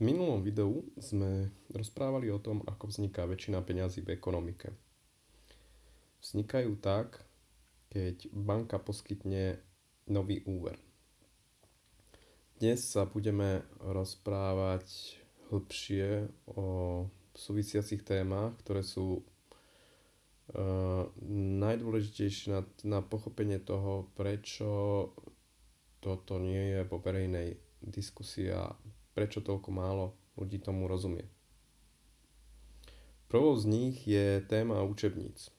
V minulom videu sme rozprávali o tom, ako vzniká väčšina peňazí v ekonomike. Vznikajú tak, keď banka poskytne nový úver. Dnes sa budeme rozprávať hĺbšie o súvisiacich témach, ktoré sú uh, najdôležitejšie na, na pochopenie toho, prečo toto nie je vo verejnej diskusii a prečo toľko málo ľudí tomu rozumie. Prvou z nich je téma učebníc.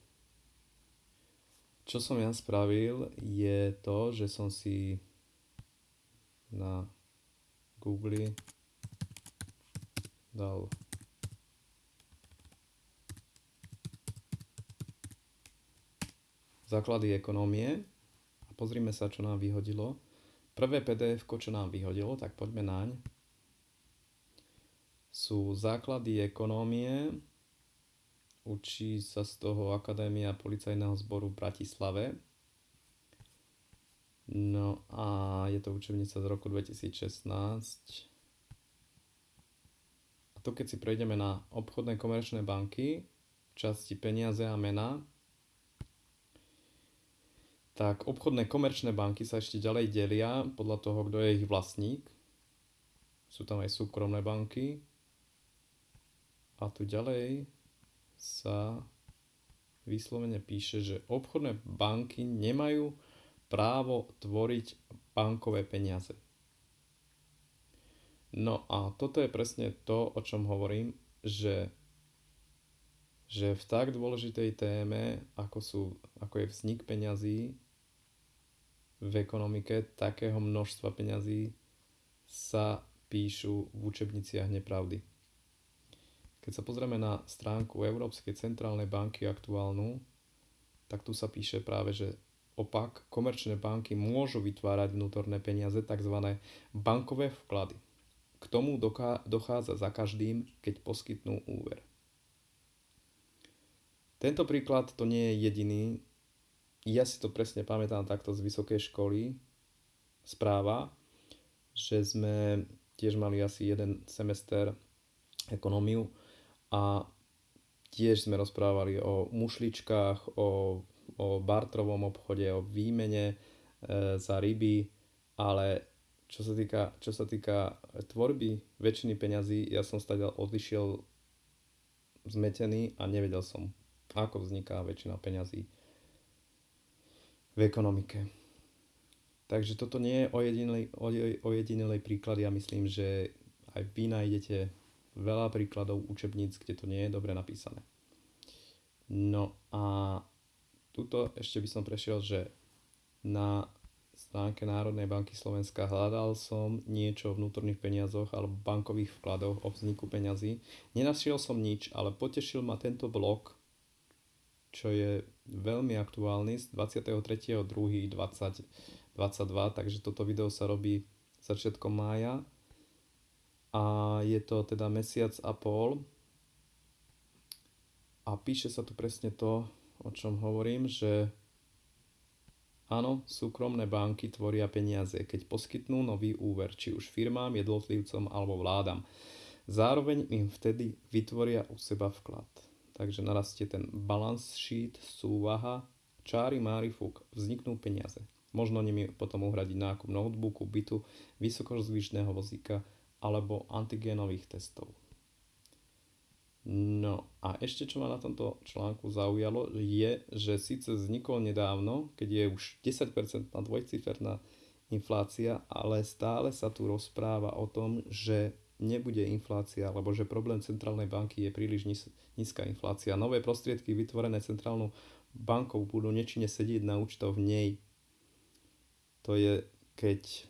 Čo som ja spravil je to, že som si na Google dal základy ekonomie a pozrime sa, čo nám vyhodilo. Prvé PDF, čo nám vyhodilo, tak poďme naň sú základy ekonómie. Učí sa z toho Akadémia policajného zboru v Bratislave. No a je to učebnica z roku 2016. A to keď si prejdeme na obchodné komerčné banky, v časti peniaze a mena, tak obchodné komerčné banky sa ešte ďalej delia podľa toho, kto je ich vlastník. Sú tam aj súkromné banky, a tu ďalej sa vyslovene píše, že obchodné banky nemajú právo tvoriť bankové peniaze. No a toto je presne to, o čom hovorím, že, že v tak dôležitej téme, ako, sú, ako je vznik peňazí v ekonomike, takého množstva peňazí sa píšu v učebniciach nepravdy. Keď sa pozrieme na stránku Európskej centrálnej banky aktuálnu, tak tu sa píše práve, že opak, komerčné banky môžu vytvárať vnútorné peniaze, tzv. bankové vklady. K tomu dochádza za každým, keď poskytnú úver. Tento príklad to nie je jediný. Ja si to presne pamätám takto z vysokej školy. Správa, že sme tiež mali asi jeden semester ekonómiu a tiež sme rozprávali o mušličkách, o, o bartrovom obchode, o výmene e, za ryby, ale čo sa, týka, čo sa týka tvorby väčšiny peňazí, ja som stadiaľ odišiel zmetený a nevedel som, ako vzniká väčšina peňazí v ekonomike. Takže toto nie je ojedinelý, ojedinelý príklad. Ja myslím, že aj vy nájdete veľa príkladov učebníc, kde to nie je dobre napísané. No a tuto ešte by som prešiel, že na stránke Národnej banky Slovenska hľadal som niečo o vnútorných peniazoch alebo bankových vkladoch o vzniku peňazí. Nenašiel som nič, ale potešil ma tento blog, čo je veľmi aktuálny z 23.2.2022, takže toto video sa robí začiatkom mája a je to teda mesiac a pol a píše sa tu presne to, o čom hovorím, že áno, súkromné banky tvoria peniaze, keď poskytnú nový úver, či už firmám, jednotlivcom alebo vládam. Zároveň im vtedy vytvoria u seba vklad. Takže narastie ten balance sheet, súvaha, čári, mári, fúk, vzniknú peniaze. Možno nimi potom uhradiť nákup notebooku, bytu, vysokozvyšného vozíka, alebo antigénových testov. No a ešte čo ma na tomto článku zaujalo je, že síce vznikol nedávno, keď je už 10% dvojciferná inflácia, ale stále sa tu rozpráva o tom, že nebude inflácia, alebo že problém centrálnej banky je príliš nízka inflácia. Nové prostriedky vytvorené centrálnou bankou budú nečine sedieť na účtoch v nej. To je, keď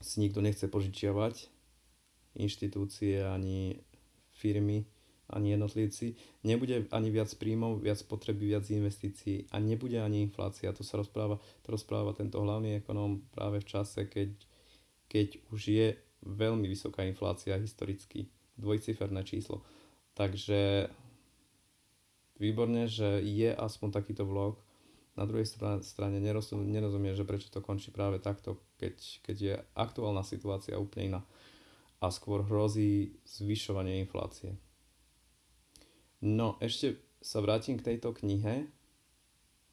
si nikto nechce požičiavať, inštitúcie, ani firmy, ani jednotlivci. Nebude ani viac príjmov, viac potreby, viac investícií a nebude ani inflácia. To sa rozpráva, to rozpráva tento hlavný ekonóm práve v čase, keď, keď už je veľmi vysoká inflácia historicky, dvojciferné číslo. Takže výborne, že je aspoň takýto vlog. Na druhej strane nerozumiem, že prečo to končí práve takto, keď, keď je aktuálna situácia úplne iná. A skôr hrozí zvyšovanie inflácie. No, ešte sa vrátim k tejto knihe.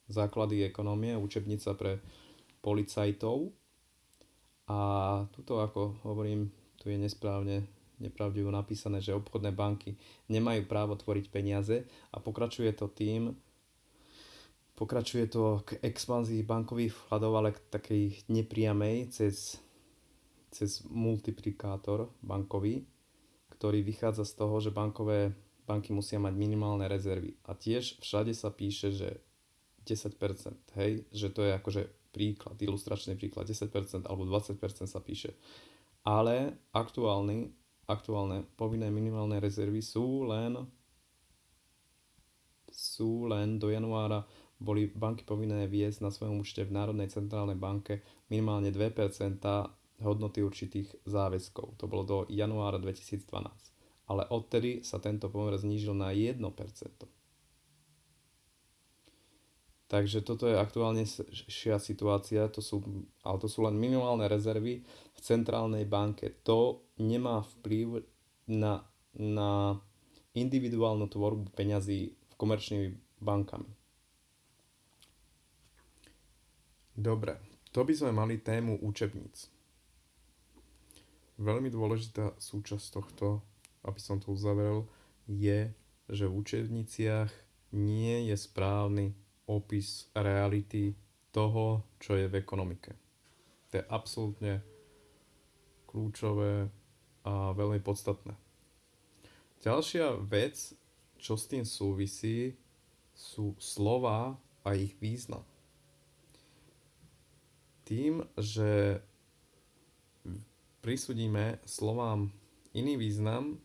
Základy ekonomie, učebnica pre policajtov. A tuto, ako hovorím, tu je nesprávne, nepravdivo napísané, že obchodné banky nemajú právo tvoriť peniaze a pokračuje to tým, pokračuje to k expanzii bankových vkladov, ale k takej nepriamej cez cez multiplikátor bankový, ktorý vychádza z toho, že bankové banky musia mať minimálne rezervy. A tiež všade sa píše, že 10%, hej, že to je akože príklad, ilustračný príklad, 10% alebo 20% sa píše. Ale aktuálny, aktuálne povinné minimálne rezervy sú len sú len do januára boli banky povinné viesť na svojom účte v Národnej centrálnej banke minimálne 2% hodnoty určitých záväzkov. To bolo do januára 2012. Ale odtedy sa tento pomer znížil na 1%. Takže toto je aktuálne šia situácia, to sú, ale to sú len minimálne rezervy v centrálnej banke. To nemá vplyv na, na individuálnu tvorbu peňazí v komerčnými bankami. Dobre, to by sme mali tému učebníc veľmi dôležitá súčasť tohto, aby som to uzavrel, je, že v učebniciach nie je správny opis reality toho, čo je v ekonomike. To je absolútne kľúčové a veľmi podstatné. Ďalšia vec, čo s tým súvisí, sú slova a ich význam. Tým, že prisudíme slovám iný význam,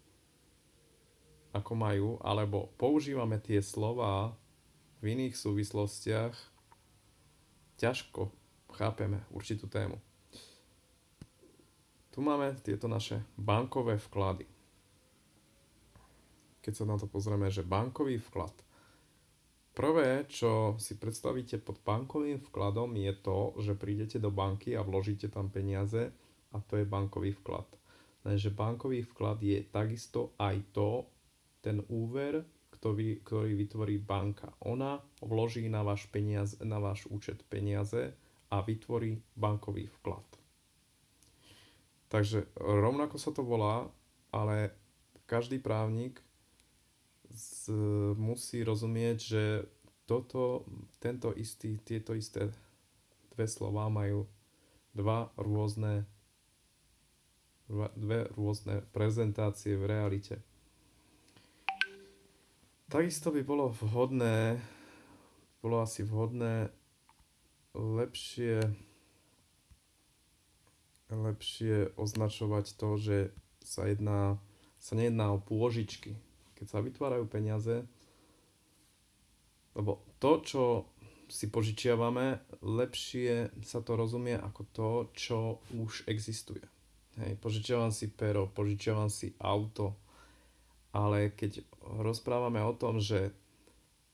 ako majú, alebo používame tie slova v iných súvislostiach, ťažko chápeme určitú tému. Tu máme tieto naše bankové vklady. Keď sa na to pozrieme, že bankový vklad. Prvé, čo si predstavíte pod bankovým vkladom, je to, že prídete do banky a vložíte tam peniaze a to je bankový vklad. Lenže bankový vklad je takisto aj to, ten úver, ktorý, ktorý vytvorí banka. Ona vloží na váš, peniaz, na váš účet peniaze a vytvorí bankový vklad. Takže rovnako sa to volá, ale každý právnik z, musí rozumieť, že toto, tento istý, tieto isté dve slova majú dva rôzne dve rôzne prezentácie v realite. Takisto by bolo vhodné, bolo asi vhodné lepšie, lepšie označovať to, že sa, jedná, sa nejedná o pôžičky. Keď sa vytvárajú peniaze, lebo to, čo si požičiavame, lepšie sa to rozumie ako to, čo už existuje. Hej, požičiavam si pero, požičiavam si auto, ale keď rozprávame o tom, že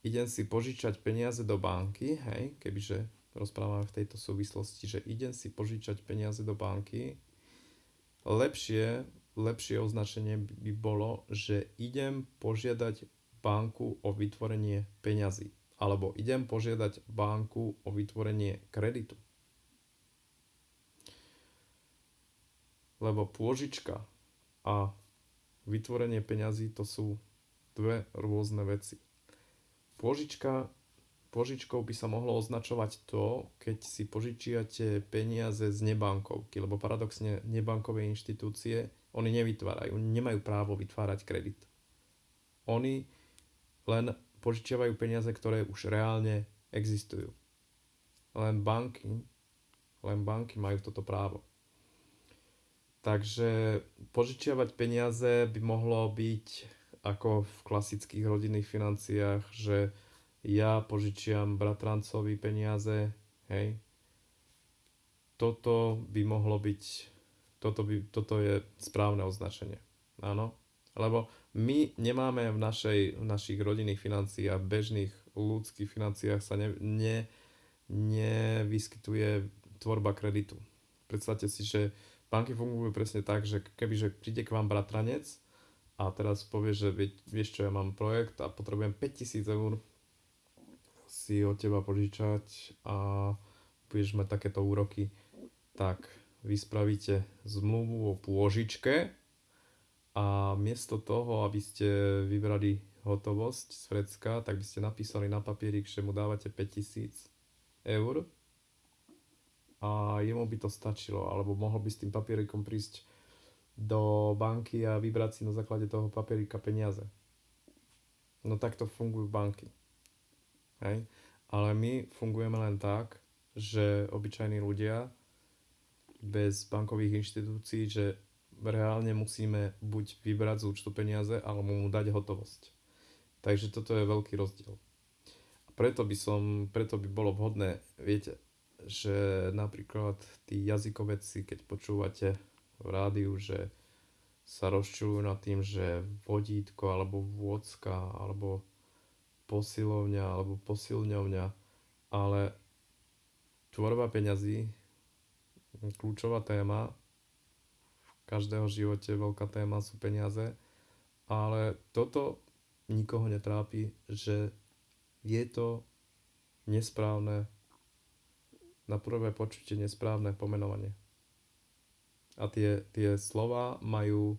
idem si požičať peniaze do banky, hej, kebyže rozprávame v tejto súvislosti, že idem si požičať peniaze do banky, lepšie, lepšie označenie by bolo, že idem požiadať banku o vytvorenie peňazí. Alebo idem požiadať banku o vytvorenie kreditu. Lebo pôžička a vytvorenie peňazí to sú dve rôzne veci. Pôžička, pôžičkou by sa mohlo označovať to, keď si požičiate peniaze z nebankovky, lebo paradoxne nebankové inštitúcie, oni nevytvárajú, nemajú právo vytvárať kredit. Oni len požičiavajú peniaze, ktoré už reálne existujú. Len banky, len banky majú toto právo. Takže požičiavať peniaze by mohlo byť ako v klasických rodinných financiách, že ja požičiam bratrancovi peniaze, hej. Toto by mohlo byť, toto, by, toto je správne označenie. Áno. Lebo my nemáme v, našej, v našich rodinných financiách, bežných ľudských financiách sa ne, ne, nevyskytuje tvorba kreditu. Predstavte si, že banky fungujú presne tak, že kebyže príde k vám bratranec a teraz povie, že vieš čo, ja mám projekt a potrebujem 5000 eur si od teba požičať a budeš mať takéto úroky, tak vy spravíte zmluvu o pôžičke a miesto toho, aby ste vybrali hotovosť z Frecka, tak by ste napísali na papierik, že mu dávate 5000 eur a jemu by to stačilo, alebo mohol by s tým papierikom prísť do banky a vybrať si na základe toho papierika peniaze. No takto fungujú banky. Hej? Ale my fungujeme len tak, že obyčajní ľudia bez bankových inštitúcií, že reálne musíme buď vybrať z účtu peniaze, alebo mu dať hotovosť. Takže toto je veľký rozdiel. A preto by som, preto by bolo vhodné, viete, že napríklad tí jazykovedci, keď počúvate v rádiu, že sa rozčujú nad tým, že vodítko alebo vôcka alebo posilovňa alebo posilňovňa, ale tvorba peňazí, kľúčová téma, v každého živote veľká téma sú peniaze, ale toto nikoho netrápi, že je to nesprávne na prvé počutie nesprávne pomenovanie. A tie, tie slova majú,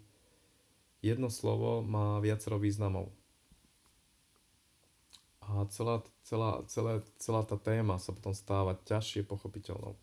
jedno slovo má viacero významov. A celá, celá, celá, celá tá téma sa potom stáva ťažšie pochopiteľnou.